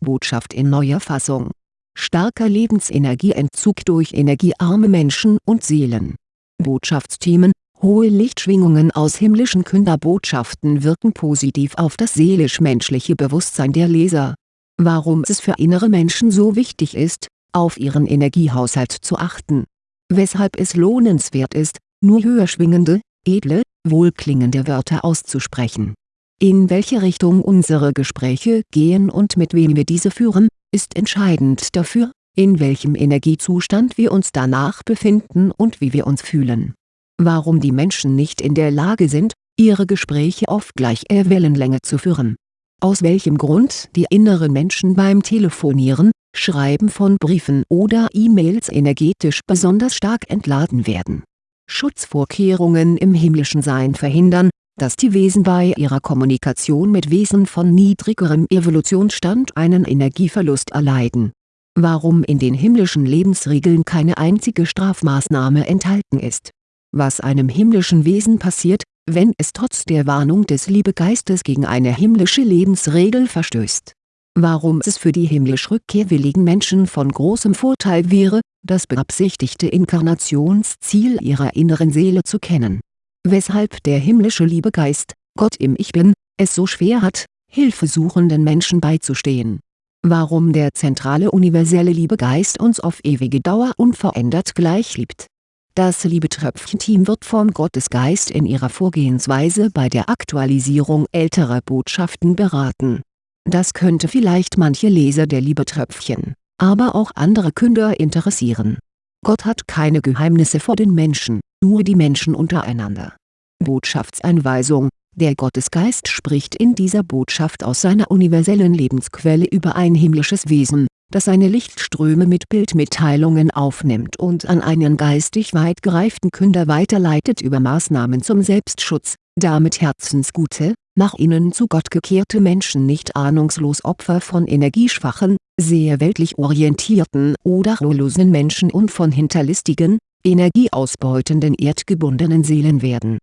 Botschaft in neuer Fassung. Starker Lebensenergieentzug durch energiearme Menschen und Seelen. Botschaftsthemen Hohe Lichtschwingungen aus himmlischen Künderbotschaften wirken positiv auf das seelisch-menschliche Bewusstsein der Leser. Warum es für innere Menschen so wichtig ist, auf ihren Energiehaushalt zu achten. Weshalb es lohnenswert ist, nur höher schwingende, edle, wohlklingende Wörter auszusprechen. In welche Richtung unsere Gespräche gehen und mit wem wir diese führen, ist entscheidend dafür, in welchem Energiezustand wir uns danach befinden und wie wir uns fühlen. Warum die Menschen nicht in der Lage sind, ihre Gespräche auf gleicher Wellenlänge zu führen. Aus welchem Grund die inneren Menschen beim Telefonieren, Schreiben von Briefen oder E-Mails energetisch besonders stark entladen werden. Schutzvorkehrungen im himmlischen Sein verhindern, dass die Wesen bei ihrer Kommunikation mit Wesen von niedrigerem Evolutionsstand einen Energieverlust erleiden. Warum in den himmlischen Lebensregeln keine einzige Strafmaßnahme enthalten ist. Was einem himmlischen Wesen passiert, wenn es trotz der Warnung des Liebegeistes gegen eine himmlische Lebensregel verstößt. Warum es für die himmlisch rückkehrwilligen Menschen von großem Vorteil wäre, das beabsichtigte Inkarnationsziel ihrer inneren Seele zu kennen weshalb der himmlische Liebegeist, Gott im Ich Bin, es so schwer hat, hilfesuchenden Menschen beizustehen. Warum der zentrale universelle Liebegeist uns auf ewige Dauer unverändert gleich liebt. Das Liebetröpfchen-Team wird vom Gottesgeist in ihrer Vorgehensweise bei der Aktualisierung älterer Botschaften beraten. Das könnte vielleicht manche Leser der Liebetröpfchen, aber auch andere Künder interessieren. Gott hat keine Geheimnisse vor den Menschen, nur die Menschen untereinander Botschaftseinweisung Der Gottesgeist spricht in dieser Botschaft aus seiner universellen Lebensquelle über ein himmlisches Wesen, das seine Lichtströme mit Bildmitteilungen aufnimmt und an einen geistig weit gereiften Künder weiterleitet über Maßnahmen zum Selbstschutz, damit herzensgute, nach innen zu Gott gekehrte Menschen nicht ahnungslos Opfer von energieschwachen, sehr weltlich orientierten oder ruhelosen Menschen und von hinterlistigen, energieausbeutenden erdgebundenen Seelen werden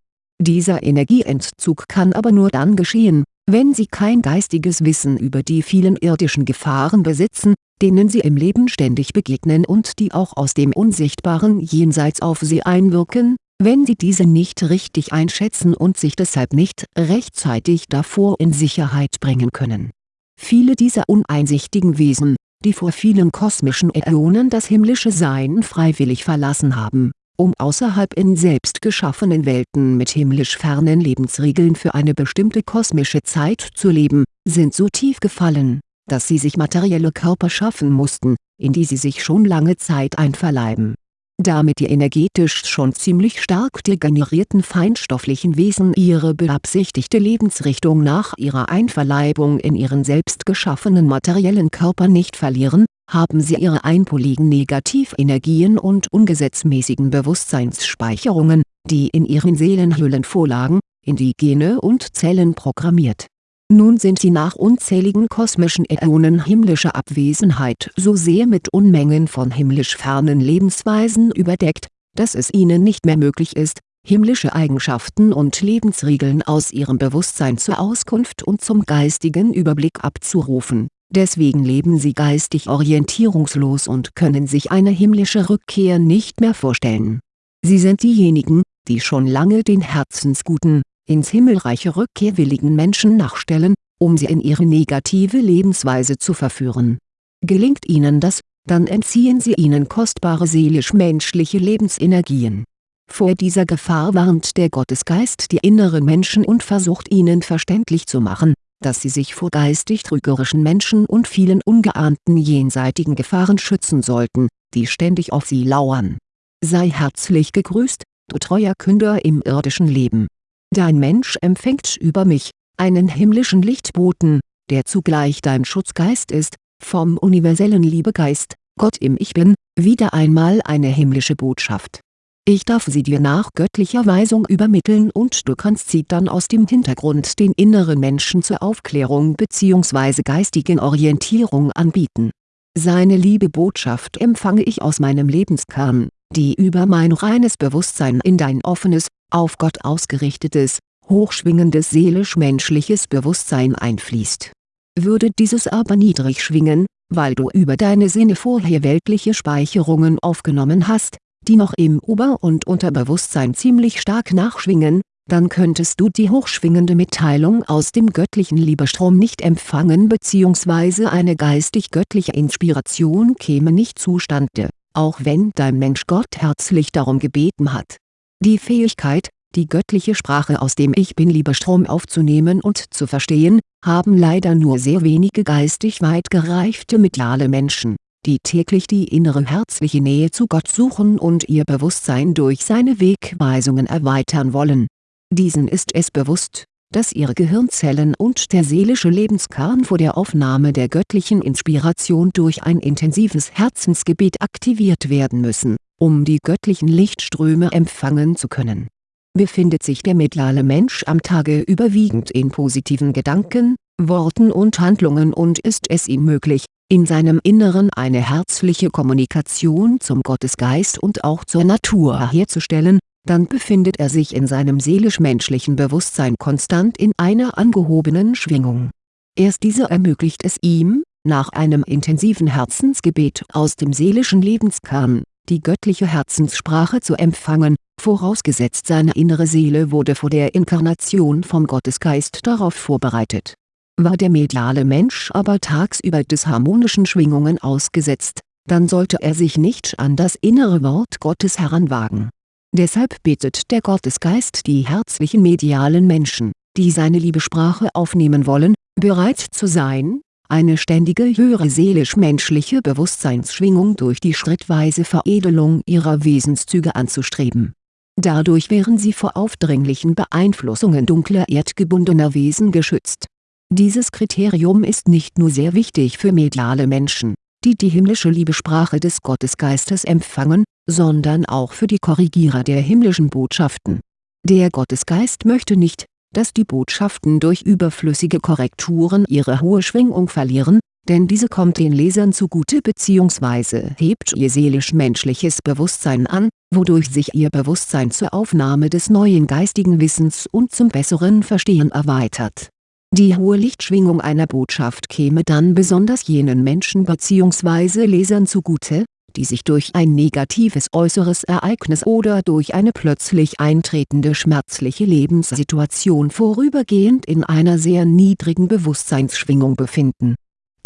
dieser Energieentzug kann aber nur dann geschehen, wenn sie kein geistiges Wissen über die vielen irdischen Gefahren besitzen, denen sie im Leben ständig begegnen und die auch aus dem unsichtbaren Jenseits auf sie einwirken, wenn sie diese nicht richtig einschätzen und sich deshalb nicht rechtzeitig davor in Sicherheit bringen können. Viele dieser uneinsichtigen Wesen, die vor vielen kosmischen Äonen das himmlische Sein freiwillig verlassen haben um außerhalb in selbst geschaffenen Welten mit himmlisch fernen Lebensregeln für eine bestimmte kosmische Zeit zu leben, sind so tief gefallen, dass sie sich materielle Körper schaffen mussten, in die sie sich schon lange Zeit einverleiben. Damit die energetisch schon ziemlich stark degenerierten feinstofflichen Wesen ihre beabsichtigte Lebensrichtung nach ihrer Einverleibung in ihren selbst geschaffenen materiellen Körper nicht verlieren, haben sie ihre einpoligen Negativenergien und ungesetzmäßigen Bewusstseinsspeicherungen, die in ihren Seelenhüllen vorlagen, in die Gene und Zellen programmiert. Nun sind sie nach unzähligen kosmischen Äonen himmlischer Abwesenheit so sehr mit Unmengen von himmlisch fernen Lebensweisen überdeckt, dass es ihnen nicht mehr möglich ist, himmlische Eigenschaften und Lebensregeln aus ihrem Bewusstsein zur Auskunft und zum geistigen Überblick abzurufen deswegen leben sie geistig orientierungslos und können sich eine himmlische Rückkehr nicht mehr vorstellen. Sie sind diejenigen, die schon lange den herzensguten, ins Himmelreiche rückkehrwilligen Menschen nachstellen, um sie in ihre negative Lebensweise zu verführen. Gelingt ihnen das, dann entziehen sie ihnen kostbare seelisch-menschliche Lebensenergien. Vor dieser Gefahr warnt der Gottesgeist die inneren Menschen und versucht ihnen verständlich zu machen, dass sie sich vor geistig trügerischen Menschen und vielen ungeahnten jenseitigen Gefahren schützen sollten, die ständig auf sie lauern. Sei herzlich gegrüßt, du treuer Künder im irdischen Leben. Dein Mensch empfängt über mich, einen himmlischen Lichtboten, der zugleich dein Schutzgeist ist, vom universellen Liebegeist, Gott im Ich Bin, wieder einmal eine himmlische Botschaft ich darf sie dir nach göttlicher Weisung übermitteln und du kannst sie dann aus dem Hintergrund den inneren Menschen zur Aufklärung bzw. geistigen Orientierung anbieten. Seine liebe Botschaft empfange ich aus meinem Lebenskern, die über mein reines Bewusstsein in dein offenes, auf Gott ausgerichtetes, hochschwingendes seelisch-menschliches Bewusstsein einfließt würde dieses aber niedrig schwingen, weil du über deine Sinne vorher weltliche Speicherungen aufgenommen hast, die noch im Ober- und Unterbewusstsein ziemlich stark nachschwingen, dann könntest du die hochschwingende Mitteilung aus dem göttlichen Liebestrom nicht empfangen bzw. eine geistig-göttliche Inspiration käme nicht zustande, auch wenn dein Mensch Gott herzlich darum gebeten hat. Die Fähigkeit, die göttliche Sprache aus dem Ich Bin-Liebestrom aufzunehmen und zu verstehen, haben leider nur sehr wenige geistig weit gereifte mediale Menschen, die täglich die innere herzliche Nähe zu Gott suchen und ihr Bewusstsein durch seine Wegweisungen erweitern wollen diesen ist es bewusst, dass ihre Gehirnzellen und der seelische Lebenskern vor der Aufnahme der göttlichen Inspiration durch ein intensives Herzensgebet aktiviert werden müssen, um die göttlichen Lichtströme empfangen zu können. Befindet sich der mediale Mensch am Tage überwiegend in positiven Gedanken, Worten und Handlungen und ist es ihm möglich, in seinem Inneren eine herzliche Kommunikation zum Gottesgeist und auch zur Natur herzustellen, dann befindet er sich in seinem seelisch-menschlichen Bewusstsein konstant in einer angehobenen Schwingung. Erst diese ermöglicht es ihm, nach einem intensiven Herzensgebet aus dem seelischen Lebenskern, die göttliche Herzenssprache zu empfangen, vorausgesetzt seine innere Seele wurde vor der Inkarnation vom Gottesgeist darauf vorbereitet. War der mediale Mensch aber tagsüber disharmonischen Schwingungen ausgesetzt, dann sollte er sich nicht an das innere Wort Gottes heranwagen Deshalb bittet der Gottesgeist die herzlichen medialen Menschen, die seine Liebesprache aufnehmen wollen, bereit zu sein, eine ständige höhere seelisch-menschliche Bewusstseinsschwingung durch die schrittweise Veredelung ihrer Wesenszüge anzustreben. Dadurch wären sie vor aufdringlichen Beeinflussungen dunkler erdgebundener Wesen geschützt. Dieses Kriterium ist nicht nur sehr wichtig für mediale Menschen, die die himmlische Liebesprache des Gottesgeistes empfangen, sondern auch für die Korrigierer der himmlischen Botschaften. Der Gottesgeist möchte nicht, dass die Botschaften durch überflüssige Korrekturen ihre hohe Schwingung verlieren, denn diese kommt den Lesern zugute bzw. hebt ihr seelisch-menschliches Bewusstsein an, wodurch sich ihr Bewusstsein zur Aufnahme des neuen geistigen Wissens und zum besseren Verstehen erweitert die hohe Lichtschwingung einer Botschaft käme dann besonders jenen Menschen bzw. Lesern zugute, die sich durch ein negatives äußeres Ereignis oder durch eine plötzlich eintretende schmerzliche Lebenssituation vorübergehend in einer sehr niedrigen Bewusstseinsschwingung befinden.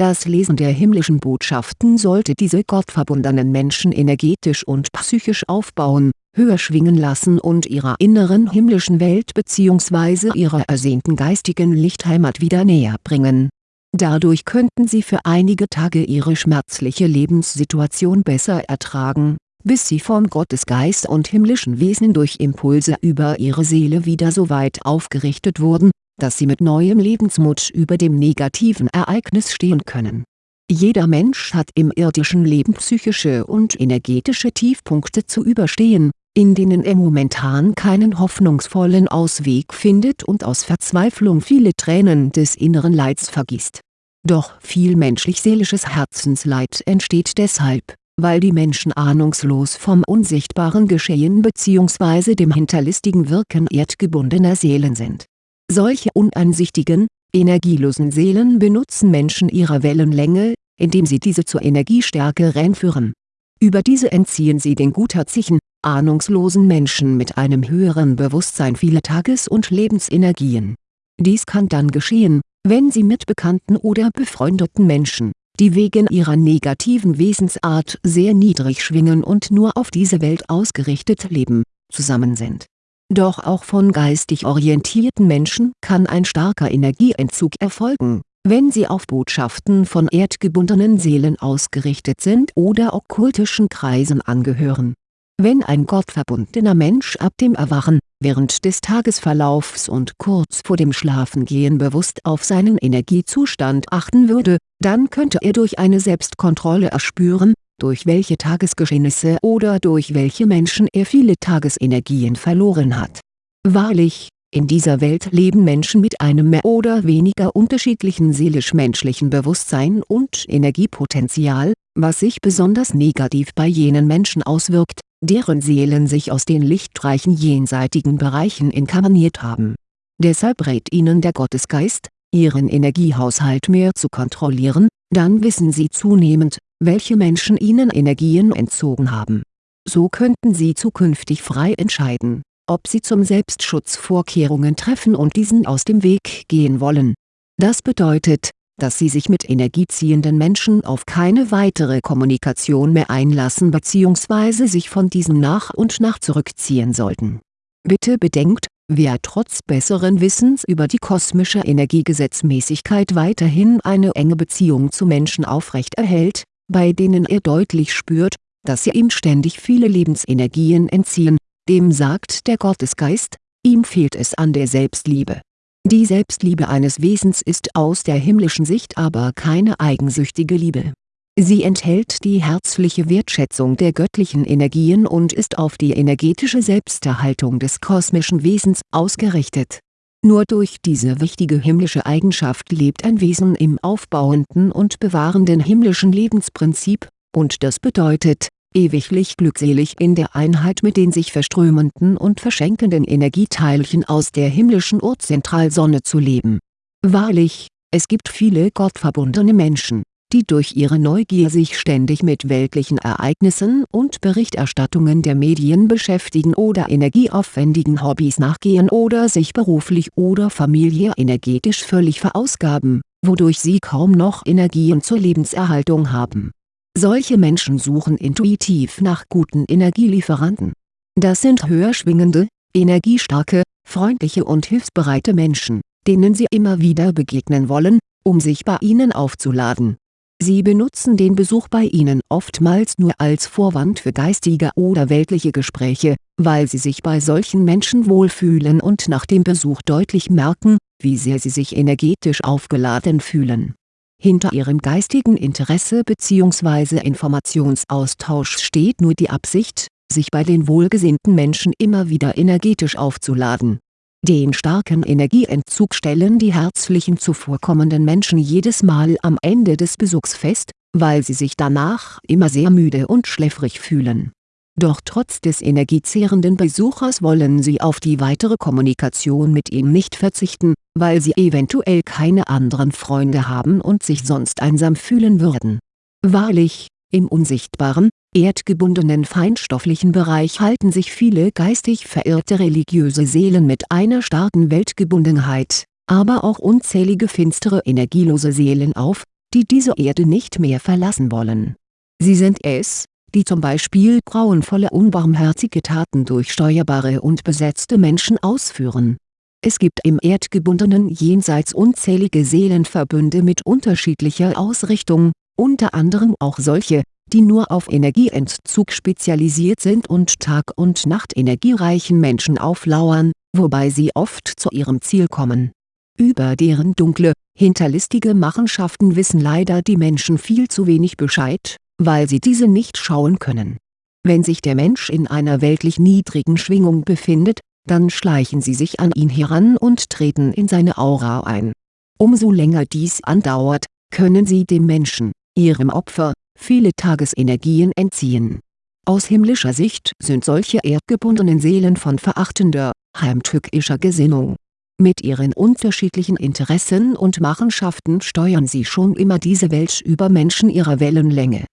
Das Lesen der himmlischen Botschaften sollte diese gottverbundenen Menschen energetisch und psychisch aufbauen höher schwingen lassen und ihrer inneren himmlischen Welt bzw. ihrer ersehnten geistigen Lichtheimat wieder näher bringen. Dadurch könnten sie für einige Tage ihre schmerzliche Lebenssituation besser ertragen, bis sie vom Gottesgeist und himmlischen Wesen durch Impulse über ihre Seele wieder so weit aufgerichtet wurden, dass sie mit neuem Lebensmut über dem negativen Ereignis stehen können jeder Mensch hat im irdischen Leben psychische und energetische Tiefpunkte zu überstehen, in denen er momentan keinen hoffnungsvollen Ausweg findet und aus Verzweiflung viele Tränen des inneren Leids vergießt. Doch viel menschlich-seelisches Herzensleid entsteht deshalb, weil die Menschen ahnungslos vom unsichtbaren Geschehen bzw. dem hinterlistigen Wirken erdgebundener Seelen sind. Solche uneinsichtigen, energielosen Seelen benutzen Menschen ihrer Wellenlänge, indem sie diese zur Energiestärke reinführen. Über diese entziehen sie den gutherzigen, ahnungslosen Menschen mit einem höheren Bewusstsein viele Tages- und Lebensenergien. Dies kann dann geschehen, wenn sie mit bekannten oder befreundeten Menschen, die wegen ihrer negativen Wesensart sehr niedrig schwingen und nur auf diese Welt ausgerichtet leben, zusammen sind. Doch auch von geistig orientierten Menschen kann ein starker Energieentzug erfolgen wenn sie auf Botschaften von erdgebundenen Seelen ausgerichtet sind oder okkultischen Kreisen angehören. Wenn ein gottverbundener Mensch ab dem Erwachen, während des Tagesverlaufs und kurz vor dem Schlafengehen bewusst auf seinen Energiezustand achten würde, dann könnte er durch eine Selbstkontrolle erspüren, durch welche Tagesgeschehnisse oder durch welche Menschen er viele Tagesenergien verloren hat. Wahrlich, in dieser Welt leben Menschen mit einem mehr oder weniger unterschiedlichen seelisch-menschlichen Bewusstsein und Energiepotenzial, was sich besonders negativ bei jenen Menschen auswirkt, deren Seelen sich aus den lichtreichen jenseitigen Bereichen inkarniert haben. Deshalb rät ihnen der Gottesgeist, ihren Energiehaushalt mehr zu kontrollieren, dann wissen sie zunehmend, welche Menschen ihnen Energien entzogen haben. So könnten sie zukünftig frei entscheiden, ob sie zum Selbstschutz Vorkehrungen treffen und diesen aus dem Weg gehen wollen. Das bedeutet, dass sie sich mit energieziehenden Menschen auf keine weitere Kommunikation mehr einlassen bzw. sich von diesen nach und nach zurückziehen sollten. Bitte bedenkt, wer trotz besseren Wissens über die kosmische Energiegesetzmäßigkeit weiterhin eine enge Beziehung zu Menschen aufrechterhält, bei denen er deutlich spürt, dass sie ihm ständig viele Lebensenergien entziehen, dem sagt der Gottesgeist, ihm fehlt es an der Selbstliebe. Die Selbstliebe eines Wesens ist aus der himmlischen Sicht aber keine eigensüchtige Liebe. Sie enthält die herzliche Wertschätzung der göttlichen Energien und ist auf die energetische Selbsterhaltung des kosmischen Wesens ausgerichtet. Nur durch diese wichtige himmlische Eigenschaft lebt ein Wesen im aufbauenden und bewahrenden himmlischen Lebensprinzip, und das bedeutet, ewiglich glückselig in der Einheit mit den sich verströmenden und verschenkenden Energieteilchen aus der himmlischen Urzentralsonne zu leben. Wahrlich, es gibt viele gottverbundene Menschen, die durch ihre Neugier sich ständig mit weltlichen Ereignissen und Berichterstattungen der Medien beschäftigen oder energieaufwendigen Hobbys nachgehen oder sich beruflich oder familiär energetisch völlig verausgaben, wodurch sie kaum noch Energien zur Lebenserhaltung haben solche Menschen suchen intuitiv nach guten Energielieferanten. Das sind höher schwingende, energiestarke, freundliche und hilfsbereite Menschen, denen sie immer wieder begegnen wollen, um sich bei ihnen aufzuladen. Sie benutzen den Besuch bei ihnen oftmals nur als Vorwand für geistige oder weltliche Gespräche, weil sie sich bei solchen Menschen wohlfühlen und nach dem Besuch deutlich merken, wie sehr sie sich energetisch aufgeladen fühlen hinter ihrem geistigen Interesse bzw. Informationsaustausch steht nur die Absicht, sich bei den wohlgesinnten Menschen immer wieder energetisch aufzuladen. Den starken Energieentzug stellen die herzlichen zuvorkommenden Menschen jedes Mal am Ende des Besuchs fest, weil sie sich danach immer sehr müde und schläfrig fühlen doch trotz des energiezehrenden Besuchers wollen sie auf die weitere Kommunikation mit ihm nicht verzichten, weil sie eventuell keine anderen Freunde haben und sich sonst einsam fühlen würden. Wahrlich, im unsichtbaren, erdgebundenen feinstofflichen Bereich halten sich viele geistig verirrte religiöse Seelen mit einer starken Weltgebundenheit, aber auch unzählige finstere energielose Seelen auf, die diese Erde nicht mehr verlassen wollen. Sie sind es, die zum Beispiel grauenvolle unbarmherzige Taten durch steuerbare und besetzte Menschen ausführen. Es gibt im erdgebundenen Jenseits unzählige Seelenverbünde mit unterschiedlicher Ausrichtung, unter anderem auch solche, die nur auf Energieentzug spezialisiert sind und Tag und Nacht energiereichen Menschen auflauern, wobei sie oft zu ihrem Ziel kommen. Über deren dunkle, hinterlistige Machenschaften wissen leider die Menschen viel zu wenig Bescheid weil sie diese nicht schauen können. Wenn sich der Mensch in einer weltlich niedrigen Schwingung befindet, dann schleichen sie sich an ihn heran und treten in seine Aura ein. Umso länger dies andauert, können sie dem Menschen, ihrem Opfer, viele Tagesenergien entziehen. Aus himmlischer Sicht sind solche erdgebundenen Seelen von verachtender, heimtückischer Gesinnung. Mit ihren unterschiedlichen Interessen und Machenschaften steuern sie schon immer diese Welt über Menschen ihrer Wellenlänge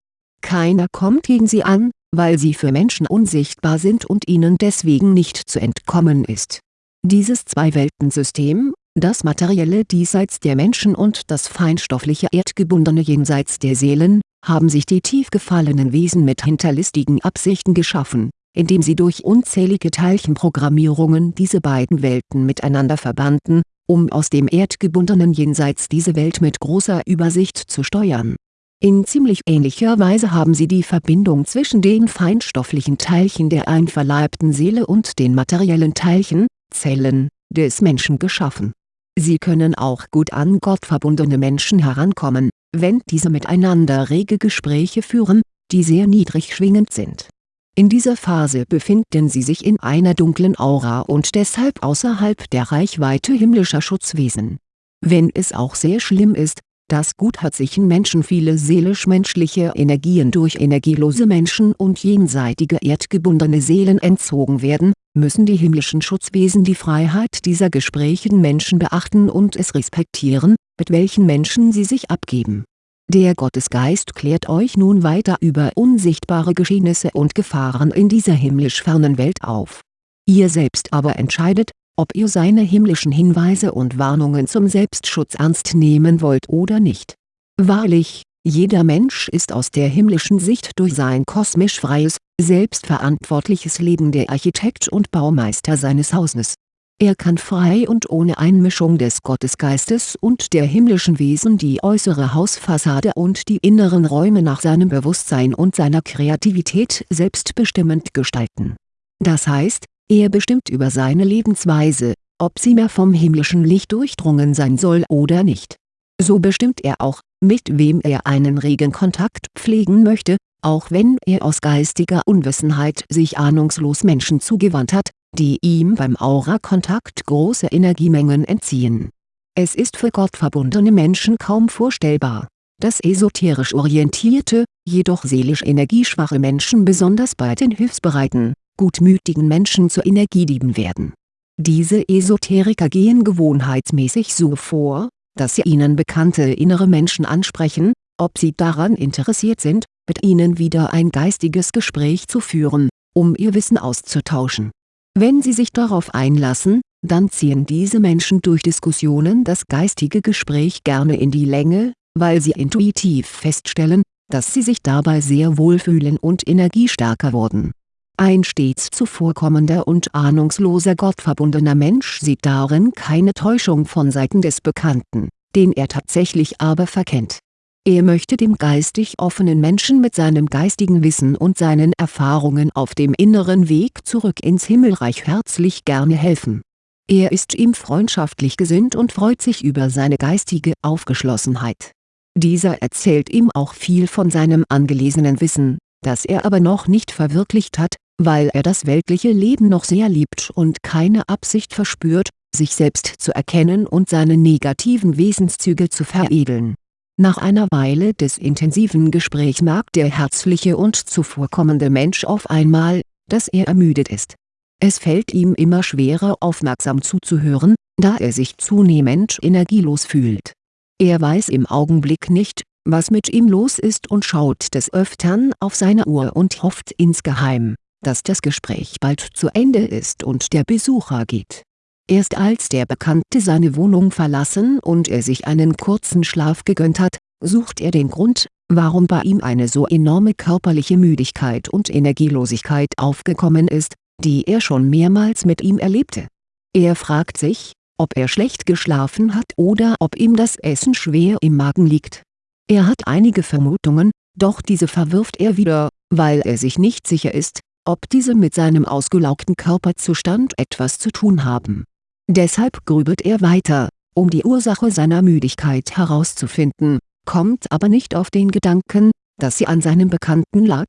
keiner kommt gegen sie an, weil sie für Menschen unsichtbar sind und ihnen deswegen nicht zu entkommen ist. Dieses Zwei-Welten-System, das materielle diesseits der Menschen und das feinstoffliche erdgebundene jenseits der Seelen, haben sich die tief gefallenen Wesen mit hinterlistigen Absichten geschaffen, indem sie durch unzählige Teilchenprogrammierungen diese beiden Welten miteinander verbanden, um aus dem erdgebundenen Jenseits diese Welt mit großer Übersicht zu steuern in ziemlich ähnlicher Weise haben sie die Verbindung zwischen den feinstofflichen Teilchen der einverleibten Seele und den materiellen Teilchen, Zellen, des Menschen geschaffen. Sie können auch gut an Gott verbundene Menschen herankommen, wenn diese miteinander rege Gespräche führen, die sehr niedrig schwingend sind. In dieser Phase befinden sie sich in einer dunklen Aura und deshalb außerhalb der Reichweite himmlischer Schutzwesen. Wenn es auch sehr schlimm ist, dass guherzigen Menschen viele seelisch-menschliche Energien durch energielose Menschen und jenseitige erdgebundene Seelen entzogen werden, müssen die himmlischen Schutzwesen die Freiheit dieser gesprächigen Menschen beachten und es respektieren, mit welchen Menschen sie sich abgeben. Der Gottesgeist klärt euch nun weiter über unsichtbare Geschehnisse und Gefahren in dieser himmlisch fernen Welt auf. Ihr selbst aber entscheidet, ob ihr seine himmlischen Hinweise und Warnungen zum Selbstschutz ernst nehmen wollt oder nicht. Wahrlich, jeder Mensch ist aus der himmlischen Sicht durch sein kosmisch freies, selbstverantwortliches Leben der Architekt und Baumeister seines Hauses. Er kann frei und ohne Einmischung des Gottesgeistes und der himmlischen Wesen die äußere Hausfassade und die inneren Räume nach seinem Bewusstsein und seiner Kreativität selbstbestimmend gestalten. Das heißt, er bestimmt über seine Lebensweise, ob sie mehr vom himmlischen Licht durchdrungen sein soll oder nicht. So bestimmt er auch, mit wem er einen regen Kontakt pflegen möchte, auch wenn er aus geistiger Unwissenheit sich ahnungslos Menschen zugewandt hat, die ihm beim Aura-Kontakt große Energiemengen entziehen. Es ist für gottverbundene Menschen kaum vorstellbar, dass esoterisch orientierte, jedoch seelisch energieschwache Menschen besonders bei den hilfsbereiten, gutmütigen Menschen zu Energiedieben werden. Diese Esoteriker gehen gewohnheitsmäßig so vor, dass sie ihnen bekannte innere Menschen ansprechen, ob sie daran interessiert sind, mit ihnen wieder ein geistiges Gespräch zu führen, um ihr Wissen auszutauschen. Wenn sie sich darauf einlassen, dann ziehen diese Menschen durch Diskussionen das geistige Gespräch gerne in die Länge, weil sie intuitiv feststellen, dass sie sich dabei sehr wohlfühlen und energiestärker wurden ein stets zuvorkommender und ahnungsloser gottverbundener Mensch sieht darin keine Täuschung von Seiten des Bekannten, den er tatsächlich aber verkennt. Er möchte dem geistig offenen Menschen mit seinem geistigen Wissen und seinen Erfahrungen auf dem inneren Weg zurück ins Himmelreich herzlich gerne helfen. Er ist ihm freundschaftlich gesinnt und freut sich über seine geistige Aufgeschlossenheit. Dieser erzählt ihm auch viel von seinem angelesenen Wissen, das er aber noch nicht verwirklicht hat, weil er das weltliche Leben noch sehr liebt und keine Absicht verspürt, sich selbst zu erkennen und seine negativen Wesenszüge zu veredeln. Nach einer Weile des intensiven Gesprächs merkt der herzliche und zuvorkommende Mensch auf einmal, dass er ermüdet ist. Es fällt ihm immer schwerer aufmerksam zuzuhören, da er sich zunehmend energielos fühlt. Er weiß im Augenblick nicht, was mit ihm los ist und schaut des Öftern auf seine Uhr und hofft insgeheim, dass das Gespräch bald zu Ende ist und der Besucher geht. Erst als der Bekannte seine Wohnung verlassen und er sich einen kurzen Schlaf gegönnt hat, sucht er den Grund, warum bei ihm eine so enorme körperliche Müdigkeit und Energielosigkeit aufgekommen ist, die er schon mehrmals mit ihm erlebte. Er fragt sich, ob er schlecht geschlafen hat oder ob ihm das Essen schwer im Magen liegt. Er hat einige Vermutungen, doch diese verwirft er wieder, weil er sich nicht sicher ist, ob diese mit seinem ausgelaugten Körperzustand etwas zu tun haben. Deshalb grübelt er weiter, um die Ursache seiner Müdigkeit herauszufinden, kommt aber nicht auf den Gedanken, dass sie an seinem Bekannten lag.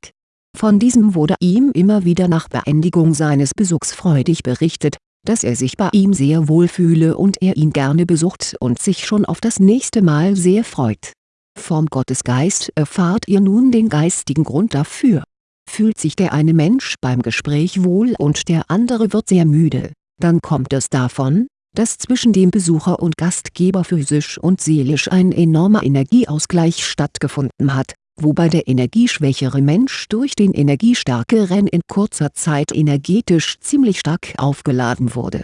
Von diesem wurde ihm immer wieder nach Beendigung seines Besuchs freudig berichtet, dass er sich bei ihm sehr wohl fühle und er ihn gerne besucht und sich schon auf das nächste Mal sehr freut. Vom Gottesgeist erfahrt ihr nun den geistigen Grund dafür Fühlt sich der eine Mensch beim Gespräch wohl und der andere wird sehr müde, dann kommt es davon, dass zwischen dem Besucher und Gastgeber physisch und seelisch ein enormer Energieausgleich stattgefunden hat, wobei der energieschwächere Mensch durch den energiestärkeren in kurzer Zeit energetisch ziemlich stark aufgeladen wurde.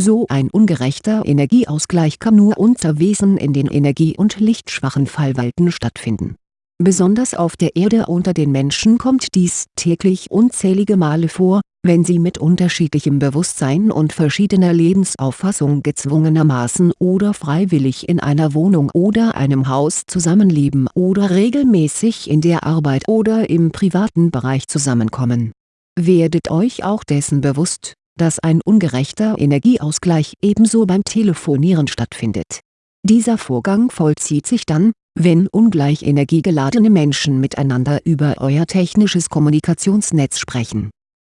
So ein ungerechter Energieausgleich kann nur unter Wesen in den energie- und lichtschwachen Fallwelten stattfinden Besonders auf der Erde unter den Menschen kommt dies täglich unzählige Male vor, wenn sie mit unterschiedlichem Bewusstsein und verschiedener Lebensauffassung gezwungenermaßen oder freiwillig in einer Wohnung oder einem Haus zusammenleben oder regelmäßig in der Arbeit oder im privaten Bereich zusammenkommen. Werdet euch auch dessen bewusst, dass ein ungerechter Energieausgleich ebenso beim Telefonieren stattfindet. Dieser Vorgang vollzieht sich dann, wenn ungleich energiegeladene Menschen miteinander über euer technisches Kommunikationsnetz sprechen.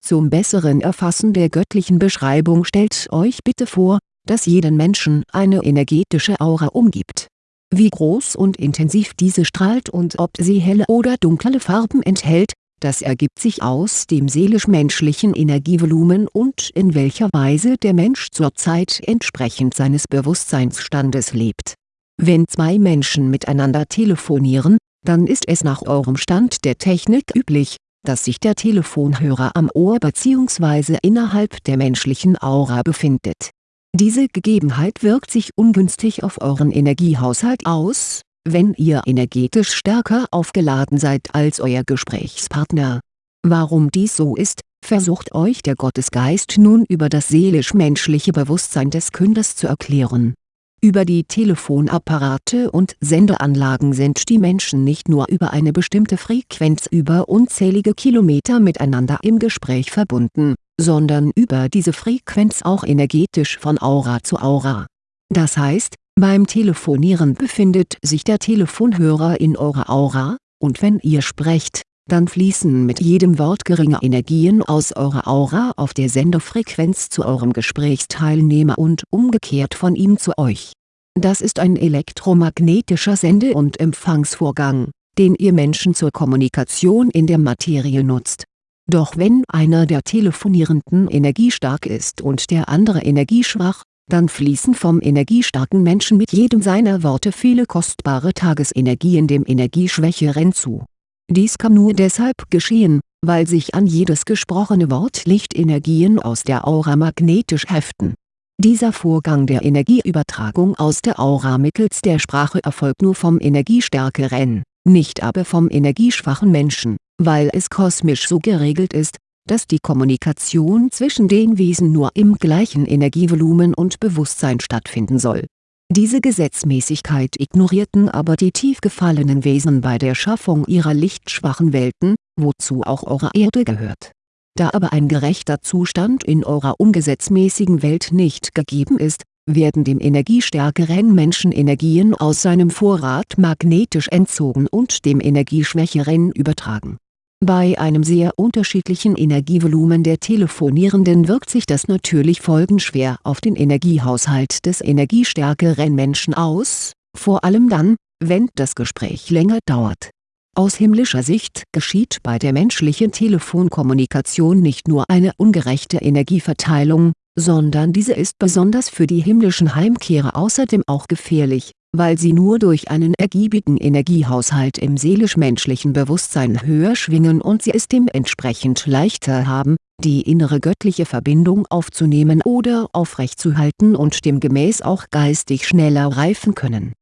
Zum besseren Erfassen der göttlichen Beschreibung stellt euch bitte vor, dass jeden Menschen eine energetische Aura umgibt. Wie groß und intensiv diese strahlt und ob sie helle oder dunkle Farben enthält, das ergibt sich aus dem seelisch-menschlichen Energievolumen und in welcher Weise der Mensch zurzeit entsprechend seines Bewusstseinsstandes lebt. Wenn zwei Menschen miteinander telefonieren, dann ist es nach eurem Stand der Technik üblich, dass sich der Telefonhörer am Ohr bzw. innerhalb der menschlichen Aura befindet. Diese Gegebenheit wirkt sich ungünstig auf euren Energiehaushalt aus, wenn ihr energetisch stärker aufgeladen seid als euer Gesprächspartner. Warum dies so ist, versucht euch der Gottesgeist nun über das seelisch-menschliche Bewusstsein des Künders zu erklären über die Telefonapparate und Sendeanlagen sind die Menschen nicht nur über eine bestimmte Frequenz über unzählige Kilometer miteinander im Gespräch verbunden, sondern über diese Frequenz auch energetisch von Aura zu Aura. Das heißt, beim Telefonieren befindet sich der Telefonhörer in eurer Aura, und wenn ihr sprecht, dann fließen mit jedem Wort geringe Energien aus eurer Aura auf der Sendefrequenz zu eurem Gesprächsteilnehmer und umgekehrt von ihm zu euch. Das ist ein elektromagnetischer Sende- und Empfangsvorgang, den ihr Menschen zur Kommunikation in der Materie nutzt. Doch wenn einer der Telefonierenden energiestark ist und der andere energieschwach, dann fließen vom energiestarken Menschen mit jedem seiner Worte viele kostbare Tagesenergien dem Energieschwächeren zu dies kann nur deshalb geschehen, weil sich an jedes gesprochene Wort Lichtenergien aus der Aura magnetisch heften. Dieser Vorgang der Energieübertragung aus der Aura mittels der Sprache erfolgt nur vom energiestärkeren, nicht aber vom energieschwachen Menschen, weil es kosmisch so geregelt ist, dass die Kommunikation zwischen den Wesen nur im gleichen Energievolumen und Bewusstsein stattfinden soll diese Gesetzmäßigkeit ignorierten aber die tief gefallenen Wesen bei der Schaffung ihrer lichtschwachen Welten, wozu auch eure Erde gehört. Da aber ein gerechter Zustand in eurer ungesetzmäßigen Welt nicht gegeben ist, werden dem energiestärkeren Menschen Energien aus seinem Vorrat magnetisch entzogen und dem energieschwächeren übertragen bei einem sehr unterschiedlichen Energievolumen der Telefonierenden wirkt sich das natürlich folgenschwer auf den Energiehaushalt des energiestärkeren Menschen aus, vor allem dann, wenn das Gespräch länger dauert. Aus himmlischer Sicht geschieht bei der menschlichen Telefonkommunikation nicht nur eine ungerechte Energieverteilung, sondern diese ist besonders für die himmlischen Heimkehrer außerdem auch gefährlich weil sie nur durch einen ergiebigen Energiehaushalt im seelisch-menschlichen Bewusstsein höher schwingen und sie es dementsprechend leichter haben, die innere göttliche Verbindung aufzunehmen oder aufrechtzuhalten und demgemäß auch geistig schneller reifen können.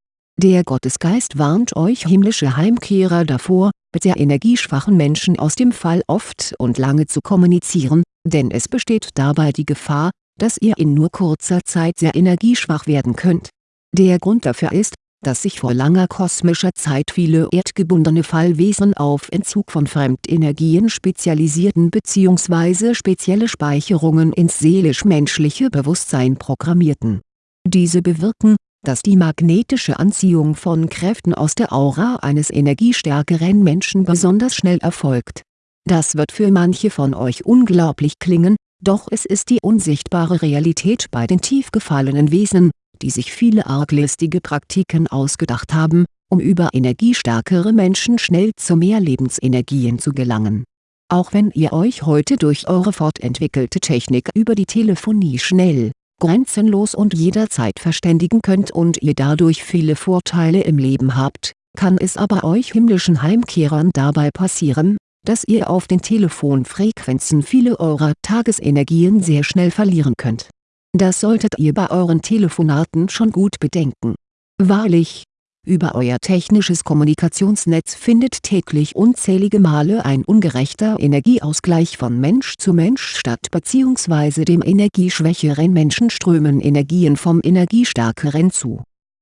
Der Gottesgeist warnt euch himmlische Heimkehrer davor, mit sehr energieschwachen Menschen aus dem Fall oft und lange zu kommunizieren, denn es besteht dabei die Gefahr, dass ihr in nur kurzer Zeit sehr energieschwach werden könnt der Grund dafür ist, dass sich vor langer kosmischer Zeit viele erdgebundene Fallwesen auf Entzug von Fremdenergien spezialisierten bzw. spezielle Speicherungen ins seelisch-menschliche Bewusstsein programmierten. Diese bewirken, dass die magnetische Anziehung von Kräften aus der Aura eines energiestärkeren Menschen besonders schnell erfolgt. Das wird für manche von euch unglaublich klingen, doch es ist die unsichtbare Realität bei den tief gefallenen Wesen, die sich viele arglistige Praktiken ausgedacht haben, um über energiestärkere Menschen schnell zu mehr Lebensenergien zu gelangen. Auch wenn ihr euch heute durch eure fortentwickelte Technik über die Telefonie schnell, grenzenlos und jederzeit verständigen könnt und ihr dadurch viele Vorteile im Leben habt, kann es aber euch himmlischen Heimkehrern dabei passieren, dass ihr auf den Telefonfrequenzen viele eurer Tagesenergien sehr schnell verlieren könnt das solltet ihr bei euren Telefonaten schon gut bedenken. Wahrlich, über euer technisches Kommunikationsnetz findet täglich unzählige Male ein ungerechter Energieausgleich von Mensch zu Mensch statt bzw. dem energieschwächeren Menschen strömen Energien vom energiestärkeren zu.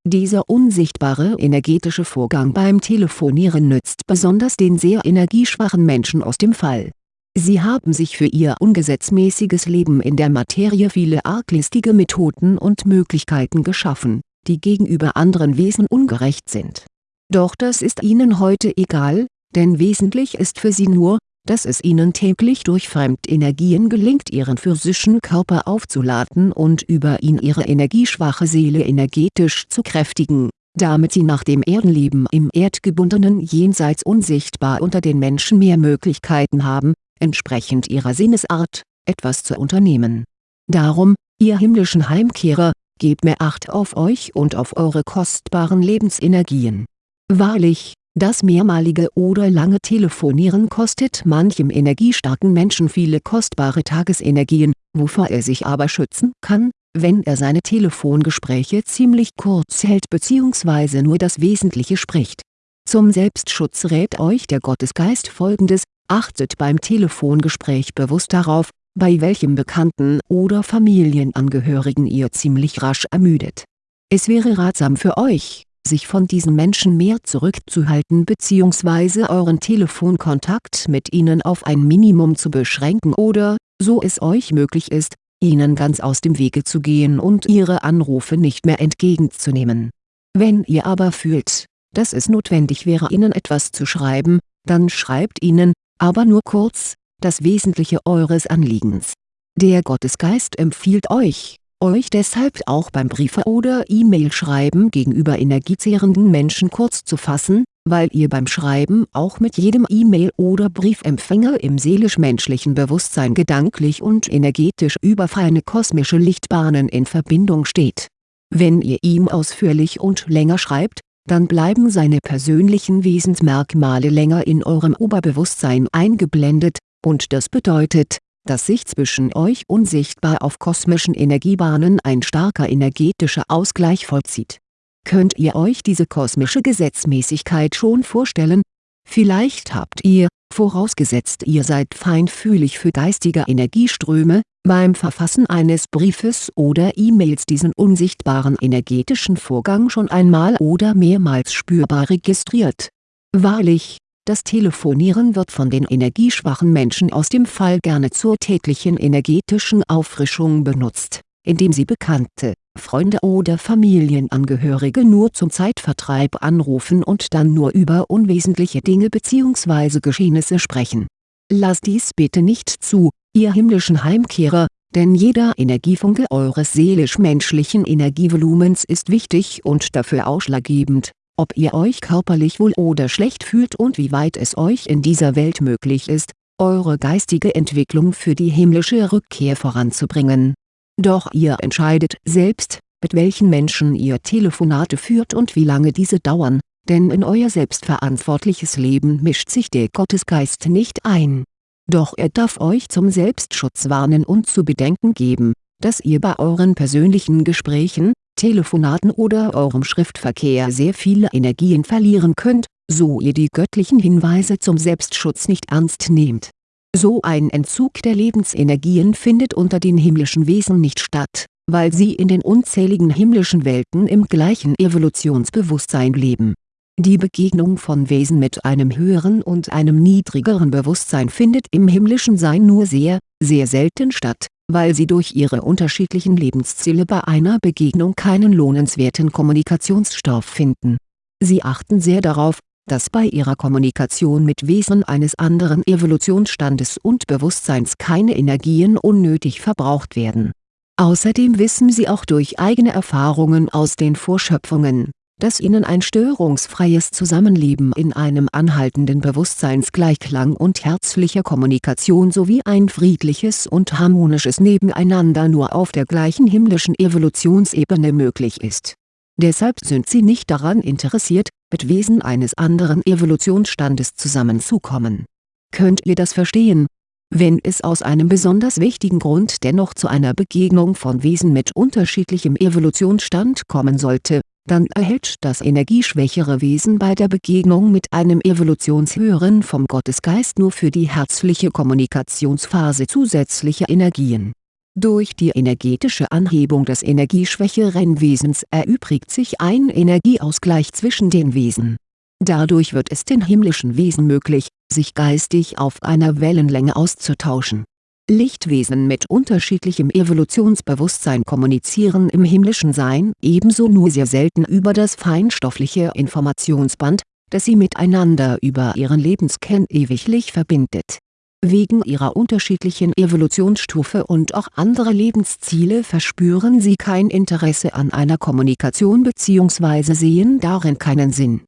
Dieser unsichtbare energetische Vorgang beim Telefonieren nützt besonders den sehr energieschwachen Menschen aus dem Fall Sie haben sich für ihr ungesetzmäßiges Leben in der Materie viele arglistige Methoden und Möglichkeiten geschaffen, die gegenüber anderen Wesen ungerecht sind. Doch das ist ihnen heute egal, denn wesentlich ist für sie nur, dass es ihnen täglich durch Fremdenergien gelingt ihren physischen Körper aufzuladen und über ihn ihre energieschwache Seele energetisch zu kräftigen, damit sie nach dem Erdenleben im erdgebundenen Jenseits unsichtbar unter den Menschen mehr Möglichkeiten haben, entsprechend ihrer Sinnesart, etwas zu unternehmen. Darum, ihr himmlischen Heimkehrer, gebt mehr Acht auf euch und auf eure kostbaren Lebensenergien. Wahrlich, das mehrmalige oder lange Telefonieren kostet manchem energiestarken Menschen viele kostbare Tagesenergien, wovor er sich aber schützen kann, wenn er seine Telefongespräche ziemlich kurz hält bzw. nur das Wesentliche spricht. Zum Selbstschutz rät euch der Gottesgeist folgendes, achtet beim Telefongespräch bewusst darauf, bei welchem Bekannten oder Familienangehörigen ihr ziemlich rasch ermüdet. Es wäre ratsam für euch, sich von diesen Menschen mehr zurückzuhalten bzw. euren Telefonkontakt mit ihnen auf ein Minimum zu beschränken oder, so es euch möglich ist, ihnen ganz aus dem Wege zu gehen und ihre Anrufe nicht mehr entgegenzunehmen. Wenn ihr aber fühlt, dass es notwendig wäre ihnen etwas zu schreiben, dann schreibt ihnen, aber nur kurz, das Wesentliche eures Anliegens. Der Gottesgeist empfiehlt euch, euch deshalb auch beim Briefe- oder E-Mail-Schreiben gegenüber energiezehrenden Menschen kurz zu fassen, weil ihr beim Schreiben auch mit jedem E-Mail- oder Briefempfänger im seelisch-menschlichen Bewusstsein gedanklich und energetisch über feine kosmische Lichtbahnen in Verbindung steht. Wenn ihr ihm ausführlich und länger schreibt, dann bleiben seine persönlichen Wesensmerkmale länger in eurem Oberbewusstsein eingeblendet, und das bedeutet, dass sich zwischen euch unsichtbar auf kosmischen Energiebahnen ein starker energetischer Ausgleich vollzieht. Könnt ihr euch diese kosmische Gesetzmäßigkeit schon vorstellen? Vielleicht habt ihr, vorausgesetzt ihr seid feinfühlig für geistige Energieströme, beim Verfassen eines Briefes oder E-Mails diesen unsichtbaren energetischen Vorgang schon einmal oder mehrmals spürbar registriert. Wahrlich, das Telefonieren wird von den energieschwachen Menschen aus dem Fall gerne zur täglichen energetischen Auffrischung benutzt, indem sie Bekannte, Freunde oder Familienangehörige nur zum Zeitvertreib anrufen und dann nur über unwesentliche Dinge bzw. Geschehnisse sprechen. Lasst dies bitte nicht zu, ihr himmlischen Heimkehrer, denn jeder Energiefunke eures seelisch-menschlichen Energievolumens ist wichtig und dafür ausschlaggebend, ob ihr euch körperlich wohl oder schlecht fühlt und wie weit es euch in dieser Welt möglich ist, eure geistige Entwicklung für die himmlische Rückkehr voranzubringen. Doch ihr entscheidet selbst, mit welchen Menschen ihr Telefonate führt und wie lange diese dauern, denn in euer selbstverantwortliches Leben mischt sich der Gottesgeist nicht ein. Doch er darf euch zum Selbstschutz warnen und zu bedenken geben, dass ihr bei euren persönlichen Gesprächen, Telefonaten oder eurem Schriftverkehr sehr viele Energien verlieren könnt, so ihr die göttlichen Hinweise zum Selbstschutz nicht ernst nehmt. So ein Entzug der Lebensenergien findet unter den himmlischen Wesen nicht statt, weil sie in den unzähligen himmlischen Welten im gleichen Evolutionsbewusstsein leben. Die Begegnung von Wesen mit einem höheren und einem niedrigeren Bewusstsein findet im himmlischen Sein nur sehr, sehr selten statt weil sie durch ihre unterschiedlichen Lebensziele bei einer Begegnung keinen lohnenswerten Kommunikationsstoff finden. Sie achten sehr darauf, dass bei ihrer Kommunikation mit Wesen eines anderen Evolutionsstandes und Bewusstseins keine Energien unnötig verbraucht werden. Außerdem wissen sie auch durch eigene Erfahrungen aus den Vorschöpfungen dass ihnen ein störungsfreies Zusammenleben in einem anhaltenden Bewusstseinsgleichklang und herzlicher Kommunikation sowie ein friedliches und harmonisches Nebeneinander nur auf der gleichen himmlischen Evolutionsebene möglich ist. Deshalb sind sie nicht daran interessiert, mit Wesen eines anderen Evolutionsstandes zusammenzukommen. Könnt ihr das verstehen? Wenn es aus einem besonders wichtigen Grund dennoch zu einer Begegnung von Wesen mit unterschiedlichem Evolutionsstand kommen sollte, dann erhält das energieschwächere Wesen bei der Begegnung mit einem Evolutionshöheren vom Gottesgeist nur für die herzliche Kommunikationsphase zusätzliche Energien. Durch die energetische Anhebung des energieschwächeren Wesens erübrigt sich ein Energieausgleich zwischen den Wesen. Dadurch wird es den himmlischen Wesen möglich, sich geistig auf einer Wellenlänge auszutauschen Lichtwesen mit unterschiedlichem Evolutionsbewusstsein kommunizieren im himmlischen Sein ebenso nur sehr selten über das feinstoffliche Informationsband, das sie miteinander über ihren Lebenskern ewiglich verbindet. Wegen ihrer unterschiedlichen Evolutionsstufe und auch anderer Lebensziele verspüren sie kein Interesse an einer Kommunikation bzw. sehen darin keinen Sinn.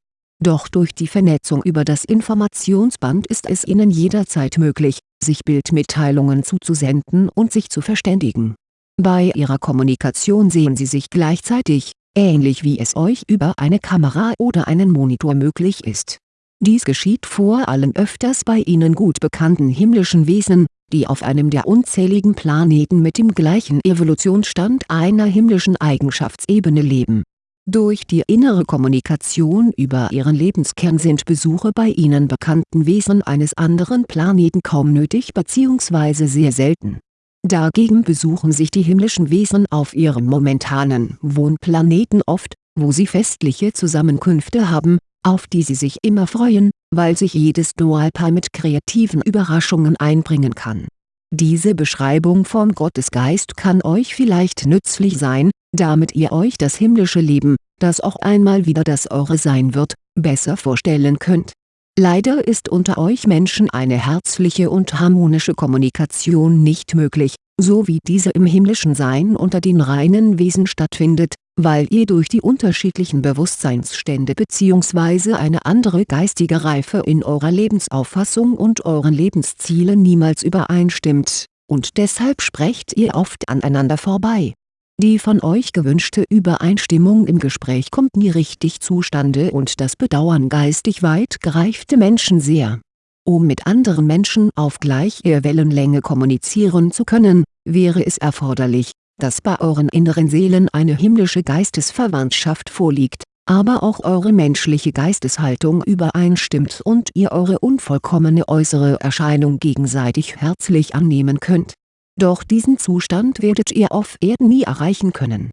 Doch durch die Vernetzung über das Informationsband ist es ihnen jederzeit möglich, sich Bildmitteilungen zuzusenden und sich zu verständigen. Bei ihrer Kommunikation sehen sie sich gleichzeitig, ähnlich wie es euch über eine Kamera oder einen Monitor möglich ist dies geschieht vor allem öfters bei ihnen gut bekannten himmlischen Wesen, die auf einem der unzähligen Planeten mit dem gleichen Evolutionsstand einer himmlischen Eigenschaftsebene leben. Durch die innere Kommunikation über ihren Lebenskern sind Besuche bei ihnen bekannten Wesen eines anderen Planeten kaum nötig bzw. sehr selten. Dagegen besuchen sich die himmlischen Wesen auf ihrem momentanen Wohnplaneten oft, wo sie festliche Zusammenkünfte haben, auf die sie sich immer freuen, weil sich jedes Dualpaar mit kreativen Überraschungen einbringen kann. Diese Beschreibung vom Gottesgeist kann euch vielleicht nützlich sein, damit ihr euch das himmlische Leben, das auch einmal wieder das eure sein wird, besser vorstellen könnt. Leider ist unter euch Menschen eine herzliche und harmonische Kommunikation nicht möglich, so wie diese im himmlischen Sein unter den reinen Wesen stattfindet, weil ihr durch die unterschiedlichen Bewusstseinsstände bzw. eine andere geistige Reife in eurer Lebensauffassung und euren Lebenszielen niemals übereinstimmt, und deshalb sprecht ihr oft aneinander vorbei. Die von euch gewünschte Übereinstimmung im Gespräch kommt nie richtig zustande und das bedauern geistig weit gereifte Menschen sehr. Um mit anderen Menschen auf gleicher Wellenlänge kommunizieren zu können, wäre es erforderlich, dass bei euren inneren Seelen eine himmlische Geistesverwandtschaft vorliegt, aber auch eure menschliche Geisteshaltung übereinstimmt und ihr eure unvollkommene äußere Erscheinung gegenseitig herzlich annehmen könnt. Doch diesen Zustand werdet ihr auf Erden nie erreichen können.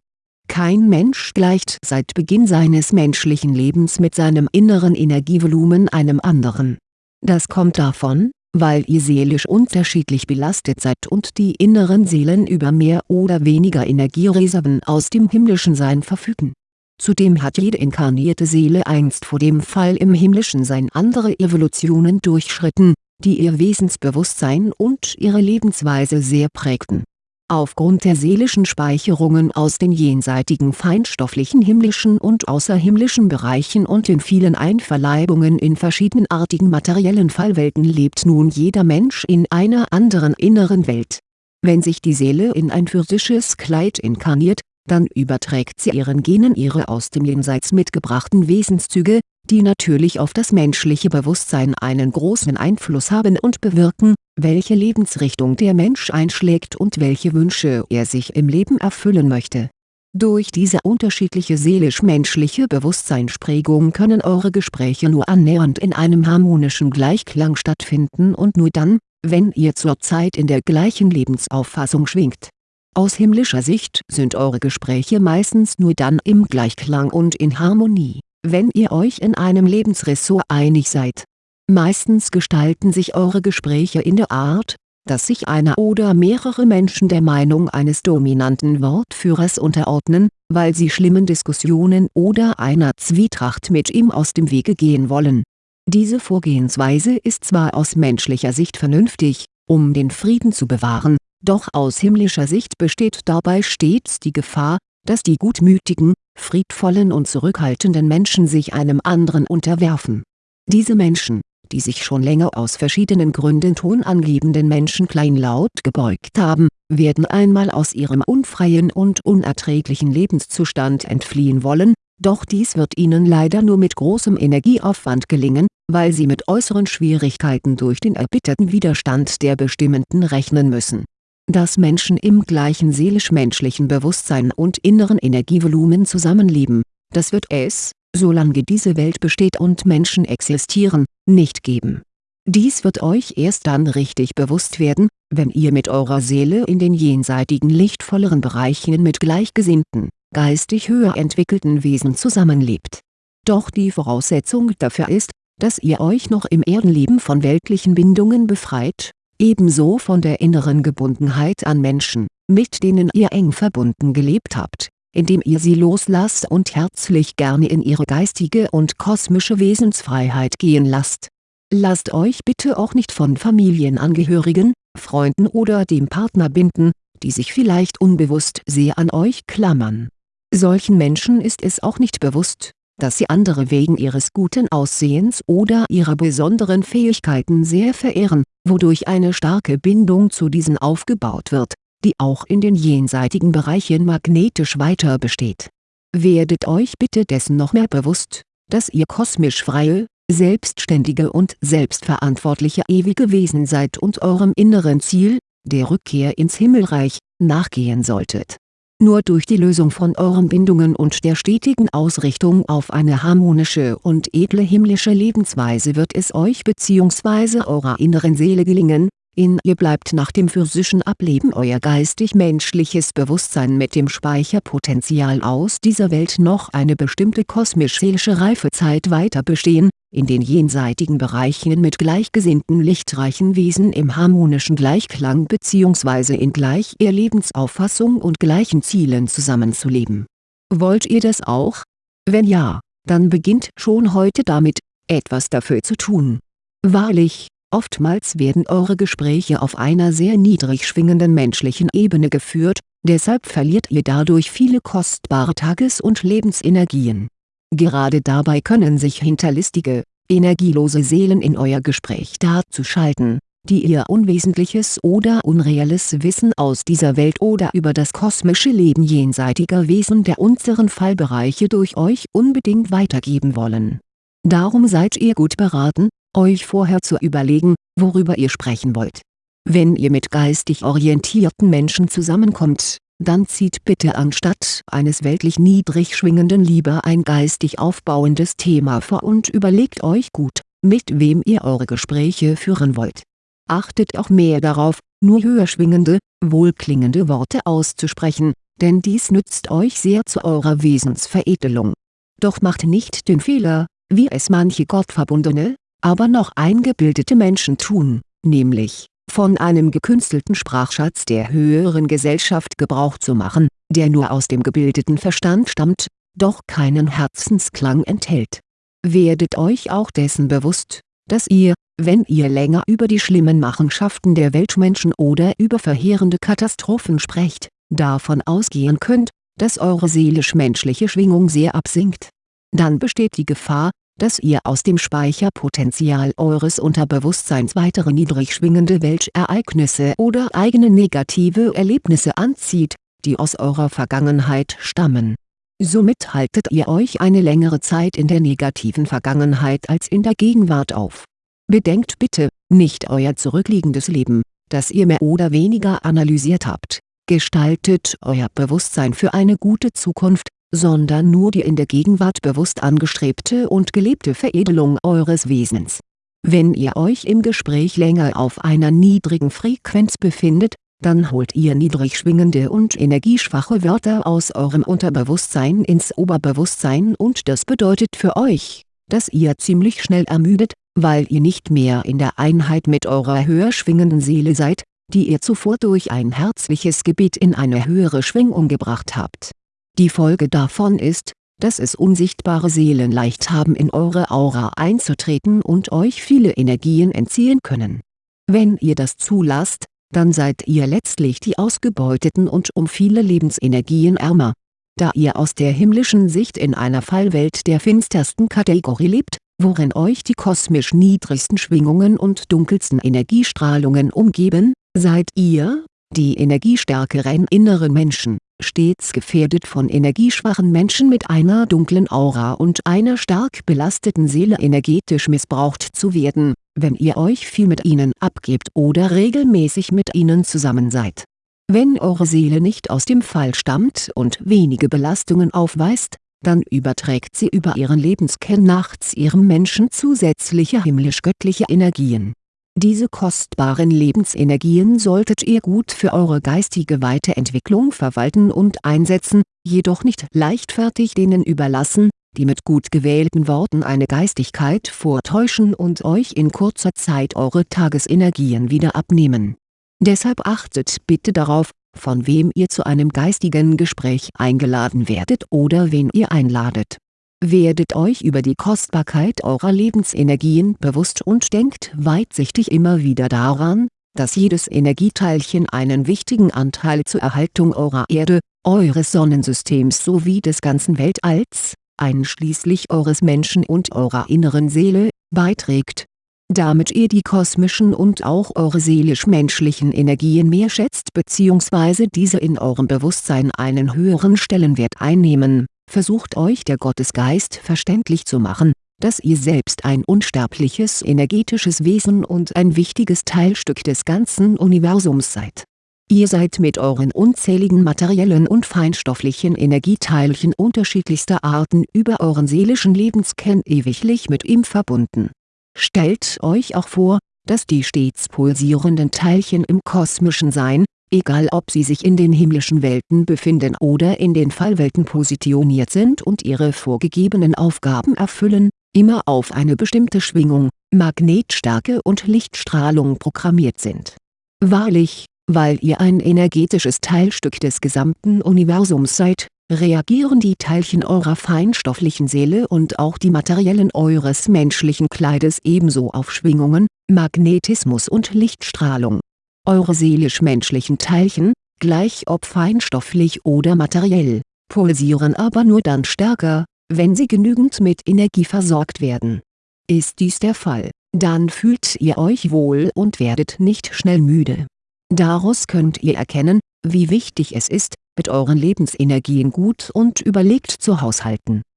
Kein Mensch gleicht seit Beginn seines menschlichen Lebens mit seinem inneren Energievolumen einem anderen. Das kommt davon, weil ihr seelisch unterschiedlich belastet seid und die inneren Seelen über mehr oder weniger Energiereserven aus dem himmlischen Sein verfügen. Zudem hat jede inkarnierte Seele einst vor dem Fall im himmlischen Sein andere Evolutionen durchschritten, die ihr Wesensbewusstsein und ihre Lebensweise sehr prägten Aufgrund der seelischen Speicherungen aus den jenseitigen feinstofflichen himmlischen und außerhimmlischen Bereichen und den vielen Einverleibungen in verschiedenartigen materiellen Fallwelten lebt nun jeder Mensch in einer anderen inneren Welt. Wenn sich die Seele in ein physisches Kleid inkarniert, dann überträgt sie ihren Genen ihre aus dem Jenseits mitgebrachten Wesenszüge, die natürlich auf das menschliche Bewusstsein einen großen Einfluss haben und bewirken, welche Lebensrichtung der Mensch einschlägt und welche Wünsche er sich im Leben erfüllen möchte. Durch diese unterschiedliche seelisch-menschliche Bewusstseinsprägung können eure Gespräche nur annähernd in einem harmonischen Gleichklang stattfinden und nur dann, wenn ihr zurzeit in der gleichen Lebensauffassung schwingt. Aus himmlischer Sicht sind eure Gespräche meistens nur dann im Gleichklang und in Harmonie wenn ihr euch in einem Lebensressort einig seid. Meistens gestalten sich eure Gespräche in der Art, dass sich einer oder mehrere Menschen der Meinung eines dominanten Wortführers unterordnen, weil sie schlimmen Diskussionen oder einer Zwietracht mit ihm aus dem Wege gehen wollen. Diese Vorgehensweise ist zwar aus menschlicher Sicht vernünftig, um den Frieden zu bewahren, doch aus himmlischer Sicht besteht dabei stets die Gefahr, dass die gutmütigen, friedvollen und zurückhaltenden Menschen sich einem anderen unterwerfen. Diese Menschen, die sich schon länger aus verschiedenen Gründen tonangebenden Menschen kleinlaut gebeugt haben, werden einmal aus ihrem unfreien und unerträglichen Lebenszustand entfliehen wollen, doch dies wird ihnen leider nur mit großem Energieaufwand gelingen, weil sie mit äußeren Schwierigkeiten durch den erbitterten Widerstand der Bestimmenden rechnen müssen dass Menschen im gleichen seelisch-menschlichen Bewusstsein und inneren Energievolumen zusammenleben, das wird es, solange diese Welt besteht und Menschen existieren, nicht geben. Dies wird euch erst dann richtig bewusst werden, wenn ihr mit eurer Seele in den jenseitigen lichtvolleren Bereichen mit gleichgesinnten, geistig höher entwickelten Wesen zusammenlebt. Doch die Voraussetzung dafür ist, dass ihr euch noch im Erdenleben von weltlichen Bindungen befreit ebenso von der inneren Gebundenheit an Menschen, mit denen ihr eng verbunden gelebt habt, indem ihr sie loslasst und herzlich gerne in ihre geistige und kosmische Wesensfreiheit gehen lasst. Lasst euch bitte auch nicht von Familienangehörigen, Freunden oder dem Partner binden, die sich vielleicht unbewusst sehr an euch klammern. Solchen Menschen ist es auch nicht bewusst, dass sie andere wegen ihres guten Aussehens oder ihrer besonderen Fähigkeiten sehr verehren, wodurch eine starke Bindung zu diesen aufgebaut wird, die auch in den jenseitigen Bereichen magnetisch weiter besteht. Werdet euch bitte dessen noch mehr bewusst, dass ihr kosmisch freie, selbstständige und selbstverantwortliche ewige Wesen seid und eurem inneren Ziel, der Rückkehr ins Himmelreich, nachgehen solltet nur durch die Lösung von euren Bindungen und der stetigen Ausrichtung auf eine harmonische und edle himmlische Lebensweise wird es euch bzw. eurer inneren Seele gelingen, in ihr bleibt nach dem physischen Ableben euer geistig-menschliches Bewusstsein mit dem Speicherpotenzial aus dieser Welt noch eine bestimmte kosmisch-seelische Reifezeit weiter bestehen, in den jenseitigen Bereichen mit gleichgesinnten lichtreichen Wesen im harmonischen Gleichklang bzw. in gleicher Lebensauffassung und gleichen Zielen zusammenzuleben. Wollt ihr das auch? Wenn ja, dann beginnt schon heute damit, etwas dafür zu tun. Wahrlich, Oftmals werden eure Gespräche auf einer sehr niedrig schwingenden menschlichen Ebene geführt, deshalb verliert ihr dadurch viele kostbare Tages- und Lebensenergien. Gerade dabei können sich hinterlistige, energielose Seelen in euer Gespräch dazu schalten, die ihr unwesentliches oder unreelles Wissen aus dieser Welt oder über das kosmische Leben jenseitiger Wesen der unteren Fallbereiche durch euch unbedingt weitergeben wollen. Darum seid ihr gut beraten, euch vorher zu überlegen, worüber ihr sprechen wollt. Wenn ihr mit geistig orientierten Menschen zusammenkommt, dann zieht bitte anstatt eines weltlich niedrig schwingenden lieber ein geistig aufbauendes Thema vor und überlegt euch gut, mit wem ihr eure Gespräche führen wollt. Achtet auch mehr darauf, nur höher schwingende, wohlklingende Worte auszusprechen, denn dies nützt euch sehr zu eurer Wesensveredelung. Doch macht nicht den Fehler, wie es manche gottverbundene, aber noch eingebildete Menschen tun, nämlich, von einem gekünstelten Sprachschatz der höheren Gesellschaft Gebrauch zu machen, der nur aus dem gebildeten Verstand stammt, doch keinen Herzensklang enthält. Werdet euch auch dessen bewusst, dass ihr, wenn ihr länger über die schlimmen Machenschaften der Weltmenschen oder über verheerende Katastrophen sprecht, davon ausgehen könnt, dass eure seelisch-menschliche Schwingung sehr absinkt. Dann besteht die Gefahr, dass ihr aus dem Speicherpotenzial eures Unterbewusstseins weitere niedrig schwingende Weltereignisse oder eigene negative Erlebnisse anzieht, die aus eurer Vergangenheit stammen. Somit haltet ihr euch eine längere Zeit in der negativen Vergangenheit als in der Gegenwart auf. Bedenkt bitte, nicht euer zurückliegendes Leben, das ihr mehr oder weniger analysiert habt, gestaltet euer Bewusstsein für eine gute Zukunft, sondern nur die in der Gegenwart bewusst angestrebte und gelebte Veredelung eures Wesens. Wenn ihr euch im Gespräch länger auf einer niedrigen Frequenz befindet, dann holt ihr niedrig schwingende und energieschwache Wörter aus eurem Unterbewusstsein ins Oberbewusstsein und das bedeutet für euch, dass ihr ziemlich schnell ermüdet, weil ihr nicht mehr in der Einheit mit eurer höher schwingenden Seele seid, die ihr zuvor durch ein herzliches Gebet in eine höhere Schwingung gebracht habt die Folge davon ist, dass es unsichtbare Seelen leicht haben in eure Aura einzutreten und euch viele Energien entziehen können. Wenn ihr das zulasst, dann seid ihr letztlich die Ausgebeuteten und um viele Lebensenergien ärmer. Da ihr aus der himmlischen Sicht in einer Fallwelt der finstersten Kategorie lebt, worin euch die kosmisch niedrigsten Schwingungen und dunkelsten Energiestrahlungen umgeben, seid ihr, die energiestärkeren inneren Menschen, stets gefährdet von energieschwachen Menschen mit einer dunklen Aura und einer stark belasteten Seele energetisch missbraucht zu werden, wenn ihr euch viel mit ihnen abgebt oder regelmäßig mit ihnen zusammen seid. Wenn eure Seele nicht aus dem Fall stammt und wenige Belastungen aufweist, dann überträgt sie über ihren Lebenskern nachts ihrem Menschen zusätzliche himmlisch-göttliche Energien diese kostbaren Lebensenergien solltet ihr gut für eure geistige Weiterentwicklung verwalten und einsetzen, jedoch nicht leichtfertig denen überlassen, die mit gut gewählten Worten eine Geistigkeit vortäuschen und euch in kurzer Zeit eure Tagesenergien wieder abnehmen. Deshalb achtet bitte darauf, von wem ihr zu einem geistigen Gespräch eingeladen werdet oder wen ihr einladet Werdet euch über die Kostbarkeit eurer Lebensenergien bewusst und denkt weitsichtig immer wieder daran, dass jedes Energieteilchen einen wichtigen Anteil zur Erhaltung eurer Erde, eures Sonnensystems sowie des ganzen Weltalls, einschließlich eures Menschen und eurer inneren Seele, beiträgt. Damit ihr die kosmischen und auch eure seelisch-menschlichen Energien mehr schätzt bzw. diese in eurem Bewusstsein einen höheren Stellenwert einnehmen, versucht euch der Gottesgeist verständlich zu machen, dass ihr selbst ein unsterbliches energetisches Wesen und ein wichtiges Teilstück des ganzen Universums seid. Ihr seid mit euren unzähligen materiellen und feinstofflichen Energieteilchen unterschiedlichster Arten über euren seelischen Lebenskern ewiglich mit ihm verbunden Stellt euch auch vor, dass die stets pulsierenden Teilchen im kosmischen Sein, egal ob sie sich in den himmlischen Welten befinden oder in den Fallwelten positioniert sind und ihre vorgegebenen Aufgaben erfüllen, immer auf eine bestimmte Schwingung, Magnetstärke und Lichtstrahlung programmiert sind. Wahrlich, weil ihr ein energetisches Teilstück des gesamten Universums seid, reagieren die Teilchen eurer feinstofflichen Seele und auch die materiellen eures menschlichen Kleides ebenso auf Schwingungen, Magnetismus und Lichtstrahlung. Eure seelisch-menschlichen Teilchen, gleich ob feinstofflich oder materiell, pulsieren aber nur dann stärker, wenn sie genügend mit Energie versorgt werden. Ist dies der Fall, dann fühlt ihr euch wohl und werdet nicht schnell müde. Daraus könnt ihr erkennen, wie wichtig es ist, mit euren Lebensenergien gut und überlegt zu haushalten